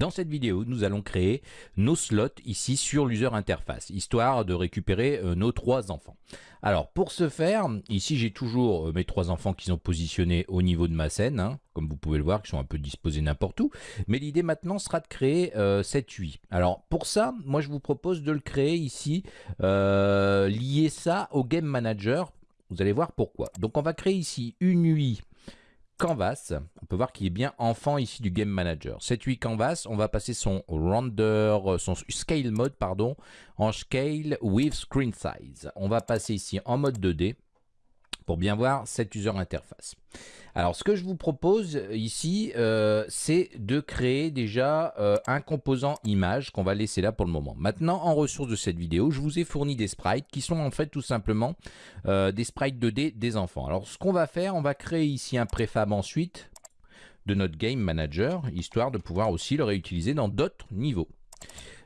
Dans cette vidéo, nous allons créer nos slots ici sur l'user interface, histoire de récupérer euh, nos trois enfants. Alors pour ce faire, ici j'ai toujours euh, mes trois enfants qui sont positionnés au niveau de ma scène, hein, comme vous pouvez le voir, qui sont un peu disposés n'importe où. Mais l'idée maintenant sera de créer euh, cette UI. Alors pour ça, moi je vous propose de le créer ici, lier ça au Game Manager. Vous allez voir pourquoi. Donc on va créer ici une UI Canvas, on peut voir qu'il est bien enfant ici du Game Manager. Cette UI Canvas, on va passer son render, son scale mode, pardon, en scale with screen size. On va passer ici en mode 2D bien voir cette user interface. Alors ce que je vous propose ici, euh, c'est de créer déjà euh, un composant image qu'on va laisser là pour le moment. Maintenant, en ressources de cette vidéo, je vous ai fourni des sprites qui sont en fait tout simplement euh, des sprites 2D des enfants. Alors ce qu'on va faire, on va créer ici un préfab ensuite de notre Game Manager, histoire de pouvoir aussi le réutiliser dans d'autres niveaux.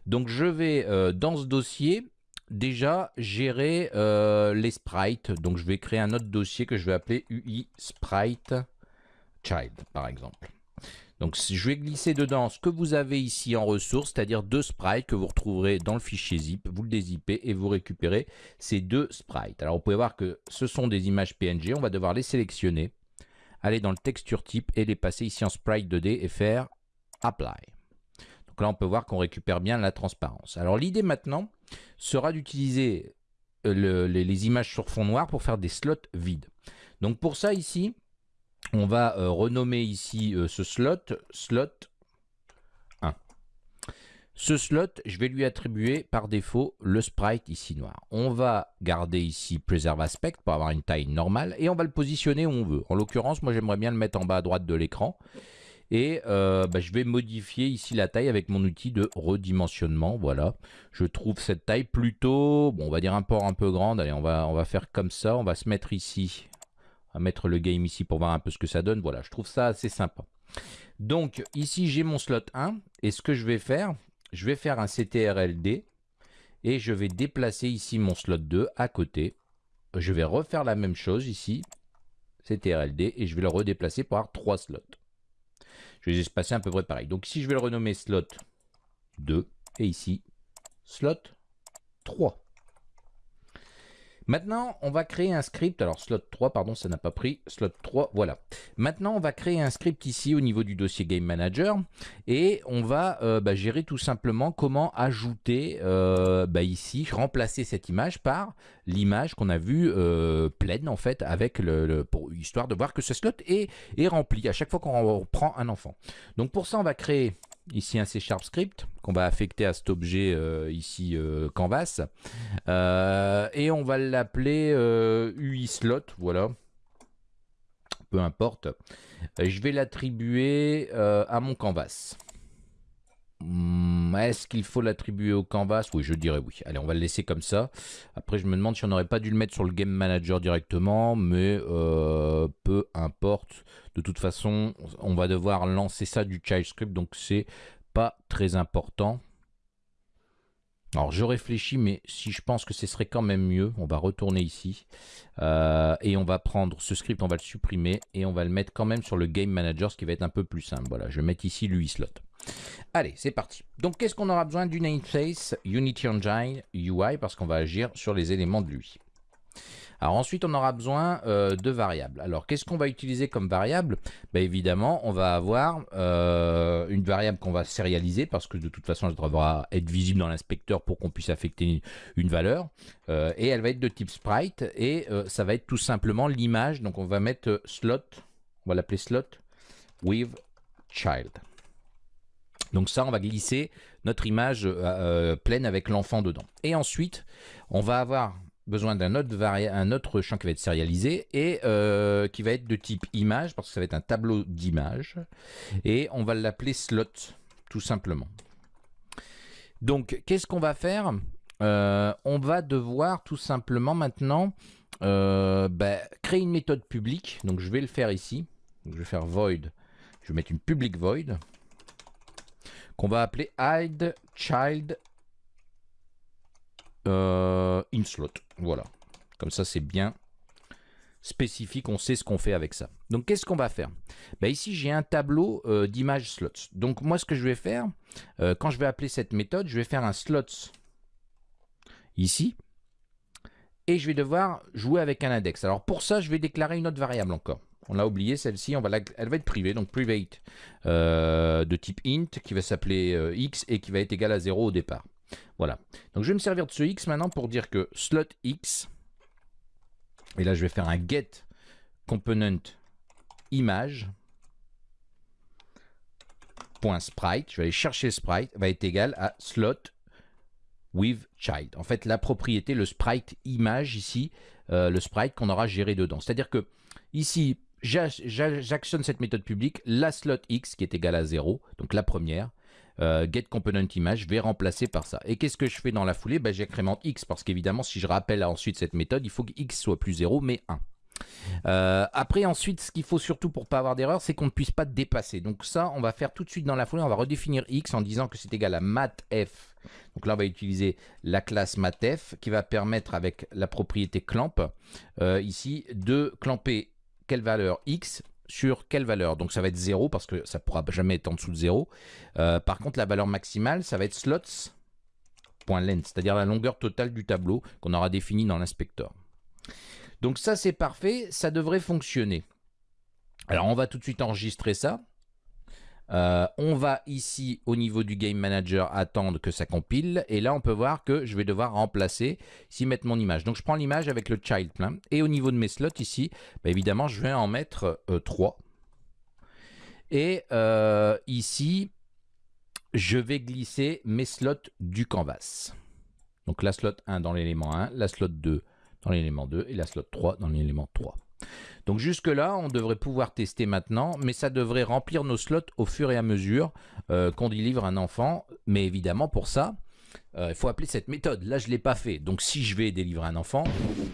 Donc je vais dans ce dossier déjà gérer euh, les sprites. Donc je vais créer un autre dossier que je vais appeler UI Sprite Child, par exemple. Donc je vais glisser dedans ce que vous avez ici en ressources, c'est-à-dire deux sprites que vous retrouverez dans le fichier zip. Vous le dézippez et vous récupérez ces deux sprites. Alors vous pouvez voir que ce sont des images PNG. On va devoir les sélectionner, aller dans le texture type et les passer ici en sprite 2D et faire apply. Donc là on peut voir qu'on récupère bien la transparence. Alors l'idée maintenant, sera d'utiliser euh, les, images sur fond noir pour faire des slots vides. Donc pour ça ici, on va euh, renommer ici euh, ce slot, slot 1. Ce slot, je vais lui attribuer par défaut le sprite ici noir. On va garder ici Preserve Aspect pour avoir une taille normale et on va le positionner où on veut. En l'occurrence, moi j'aimerais bien le mettre en bas à droite de l'écran et euh, bah, je vais modifier ici la taille avec mon outil de redimensionnement. Voilà, je trouve cette taille plutôt, bon, on va dire un port un peu grande. Allez, on va, on va faire comme ça. On va se mettre ici, on va mettre le game ici pour voir un peu ce que ça donne. Voilà, je trouve ça assez sympa. Donc ici, j'ai mon slot 1. Et ce que je vais faire, je vais faire un CTRLD. Et je vais déplacer ici mon slot 2 à côté. Je vais refaire la même chose ici. CTRLD. Et je vais le redéplacer pour avoir 3 slots. Je vais les espacer à peu près pareil. Donc ici, je vais le renommer slot 2 et ici, slot 3. Maintenant, on va créer un script. Alors, slot 3, pardon, ça n'a pas pris. Slot 3, voilà. Maintenant, on va créer un script ici au niveau du dossier Game Manager. Et on va euh, bah, gérer tout simplement comment ajouter euh, bah, ici, remplacer cette image par l'image qu'on a vue euh, pleine, en fait, avec le, pour, histoire de voir que ce slot est, est rempli à chaque fois qu'on prend un enfant. Donc, pour ça, on va créer ici un C Sharp script qu'on va affecter à cet objet euh, ici euh, canvas. Euh, et on va l'appeler UI slot voilà. Peu importe. Je vais l'attribuer à mon canvas est-ce qu'il faut l'attribuer au canvas? Oui, je dirais oui. Allez, on va le laisser comme ça. Après, je me demande si on n'aurait pas dû le mettre sur le Game Manager directement, mais peu importe. De toute façon, on va devoir lancer ça du child script, donc c'est pas très important. Alors je réfléchis, mais si je pense que ce serait quand même mieux, on va retourner ici euh, et on va prendre ce script, on va le supprimer et on va le mettre quand même sur le Game Manager, ce qui va être un peu plus simple. Voilà, je vais mettre ici l'UI slot. Allez, c'est parti. Donc qu'est-ce qu'on aura besoin du namespace Unity Engine UI parce qu'on va agir sur les éléments de l'UI. Alors ensuite, on aura besoin euh, de variables. Alors qu'est-ce qu'on va utiliser comme variable? Ben, Évidemment, on va avoir euh, une variable qu'on va sérialiser parce que de toute façon, elle devra être visible dans l'inspecteur pour qu'on puisse affecter une valeur. Euh, et elle va être de type sprite et ça va être tout simplement l'image. Donc on va mettre slot, on va l'appeler slot with child. Donc ça, on va glisser notre image pleine avec l'enfant dedans. Et ensuite, on va avoir besoin d'un autre, champ qui va être sérialisé et euh, qui va être de type image parce que ça va être un tableau d'image et on va l'appeler slot tout simplement. Donc qu'est-ce qu'on va faire? Euh, On va devoir tout simplement maintenant euh, bah, créer une méthode publique. Donc je vais le faire ici. je vais faire void. Je vais mettre une public void qu'on va appeler hide child euh, in slot. Voilà. Comme ça, c'est bien spécifique, on sait ce qu'on fait avec ça. Donc qu'est-ce qu'on va faire? Ben, Ici j'ai un tableau euh, d'images slots. Donc moi ce que je vais faire, euh, quand je vais appeler cette méthode, je vais faire un slots ici, et je vais devoir jouer avec un index. Alors pour ça, je vais déclarer une autre variable encore. On l'a oublié, celle-ci, elle va être privée, donc private euh, de type int qui va s'appeler x et qui va être égal à 0 au départ. Voilà. Donc je vais me servir de ce x maintenant pour dire que slot x et là, je vais faire un get component image .sprite. Je vais aller chercher sprite, va être égal à slot with child. En fait, la propriété, le sprite image ici, euh, le sprite qu'on aura géré dedans. C'est-à-dire que ici, j'actionne cette méthode publique, la slot x qui est égale à 0, donc la première, euh, get component image, je vais remplacer par ça. Et qu'est-ce que je fais dans la foulée? Ben, J'accrémente x, parce qu'évidemment, si je rappelle ensuite cette méthode, il faut que x soit plus 0, mais 1. Euh, après, ensuite, ce qu'il faut surtout pour pas avoir d'erreur, c'est qu'on ne puisse pas dépasser. Donc ça, on va faire tout de suite dans la foulée, on va redéfinir x en disant que c'est égal à mathf. Donc là, on va utiliser la classe mathf qui va permettre avec la propriété clamp, euh, ici, de clamper quelle valeur x sur quelle valeur Donc ça va être 0 parce que ça ne pourra jamais être en dessous de 0. Euh, par contre, la valeur maximale, ça va être slots.length, c'est-à-dire la longueur totale du tableau qu'on aura défini dans l'inspecteur. Donc ça, c'est parfait, ça devrait fonctionner. Alors, on va tout de suite enregistrer ça. Euh, on va ici au niveau du Game Manager attendre que ça compile et là on peut voir que je vais devoir remplacer ici mettre mon image. Donc je prends l'image avec le child plein et au niveau de mes slots ici, bah, évidemment je vais en mettre 3. Euh, et euh, ici je vais glisser mes slots du canvas. Donc la slot 1 dans l'élément 1, la slot 2 dans l'élément 2 et la slot 3 dans l'élément 3. Donc jusque là, on devrait pouvoir tester maintenant, mais ça devrait remplir nos slots au fur et à mesure euh, qu'on délivre un enfant. Mais évidemment, pour ça, euh, il faut appeler cette méthode. Là, je ne l'ai pas fait. Donc si je vais délivrer un enfant,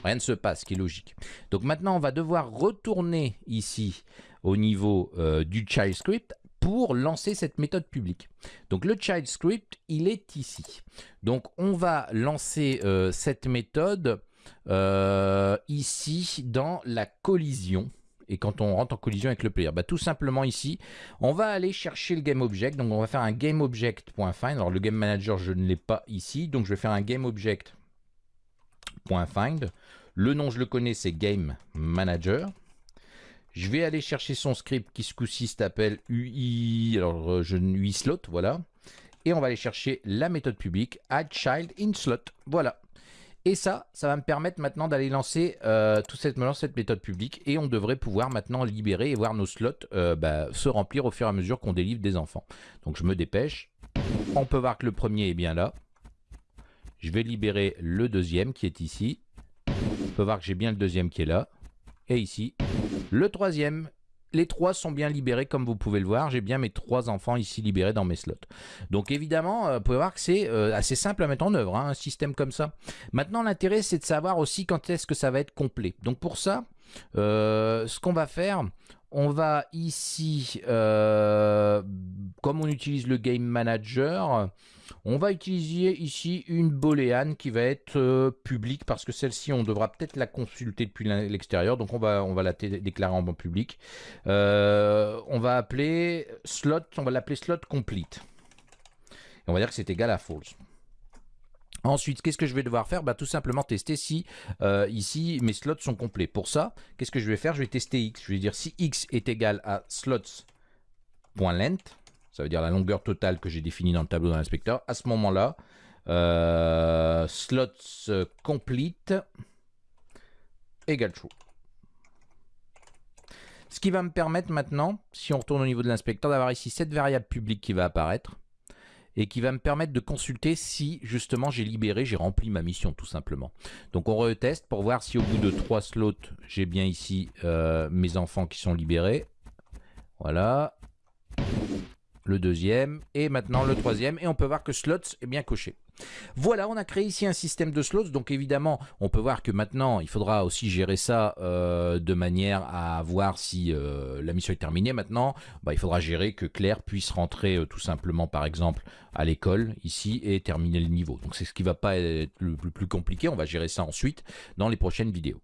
rien ne se passe, ce qui est logique. Donc maintenant, on va devoir retourner ici au niveau euh, du child script pour lancer cette méthode publique. Donc le child script, il est ici. Donc on va lancer cette méthode euh, ici dans la collision et quand on rentre en collision avec le player bah, Tout simplement ici, on va aller chercher le GameObject. Donc on va faire un GameObject.find. Alors le Game Manager, je ne l'ai pas ici. Donc je vais faire un GameObject.find. Le nom, je le connais, c'est Game Manager. Je vais aller chercher son script qui ce coup-ci s'appelle UI, alors euh, je UI slot, voilà. Et on va aller chercher la méthode publique add child in slot. Voilà. Et ça, ça va me permettre maintenant d'aller lancer euh, toute cette, méthode publique et on devrait pouvoir maintenant libérer et voir nos slots euh, bah, se remplir au fur et à mesure qu'on délivre des enfants. Donc je me dépêche. On peut voir que le premier est bien là. Je vais libérer le deuxième qui est ici. On peut voir que j'ai bien le deuxième qui est là. Et ici, le troisième les trois sont bien libérés comme vous pouvez le voir. J'ai bien mes trois enfants ici libérés dans mes slots. Donc évidemment, euh, vous pouvez voir que c'est euh, assez simple à mettre en œuvre, hein, un système comme ça. Maintenant, l'intérêt, c'est de savoir aussi quand est-ce que ça va être complet. Donc pour ça, euh, ce qu'on va faire, on va ici, comme on utilise le Game Manager, on va utiliser ici une booléane qui va être euh, publique parce que celle-ci, on devra peut-être la consulter depuis l'extérieur. Donc, on va, la déclarer en public. Euh, on va appeler slot, on va l'appeler slot complete. on va dire que c'est égal à false. Ensuite, qu'est-ce que je vais devoir faire? Bah, Tout simplement tester si euh, ici mes slots sont complets. Pour ça, qu'est-ce que je vais faire? Je vais tester x. Je vais dire si x est égal à slots.length ça veut dire la longueur totale que j'ai définie dans le tableau de l'inspecteur. À ce moment-là, euh, slots complete égale true. Ce qui va me permettre maintenant, si on retourne au niveau de l'inspecteur, d'avoir ici cette variable publique qui va apparaître et qui va me permettre de consulter si justement j'ai libéré, j'ai rempli ma mission tout simplement. Donc on reteste pour voir si au bout de trois slots, j'ai bien ici euh, mes enfants qui sont libérés. Voilà le deuxième et maintenant le troisième et on peut voir que slots est bien coché. Voilà, on a créé ici un système de slots, donc évidemment, on peut voir que maintenant, il faudra aussi gérer ça euh, de manière à voir si euh, la mission est terminée. Maintenant, bah, il faudra gérer que Claire puisse rentrer euh, tout simplement, par exemple, à l'école, ici, et terminer le niveau. Donc c'est ce qui va pas être le plus compliqué, on va gérer ça ensuite dans les prochaines vidéos.